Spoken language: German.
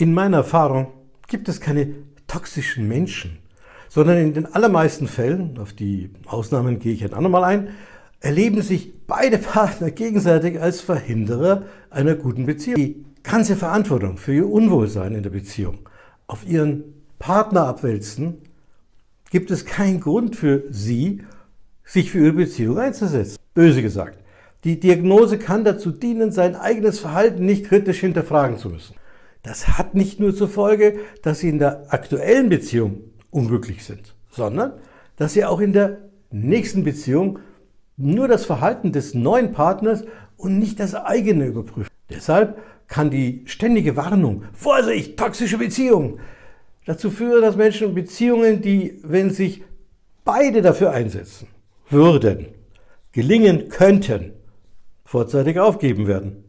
In meiner Erfahrung gibt es keine toxischen Menschen, sondern in den allermeisten Fällen, auf die Ausnahmen gehe ich ein andermal ein, erleben sich beide Partner gegenseitig als Verhinderer einer guten Beziehung. Die ganze Verantwortung für ihr Unwohlsein in der Beziehung auf ihren Partner abwälzen, gibt es keinen Grund für sie, sich für ihre Beziehung einzusetzen. Böse gesagt, die Diagnose kann dazu dienen, sein eigenes Verhalten nicht kritisch hinterfragen zu müssen. Das hat nicht nur zur Folge, dass Sie in der aktuellen Beziehung unglücklich sind, sondern dass Sie auch in der nächsten Beziehung nur das Verhalten des neuen Partners und nicht das eigene überprüfen. Deshalb kann die ständige Warnung, Vorsicht, toxische Beziehung, dazu führen, dass Menschen Beziehungen, die, wenn sich beide dafür einsetzen würden, gelingen könnten, vorzeitig aufgeben werden.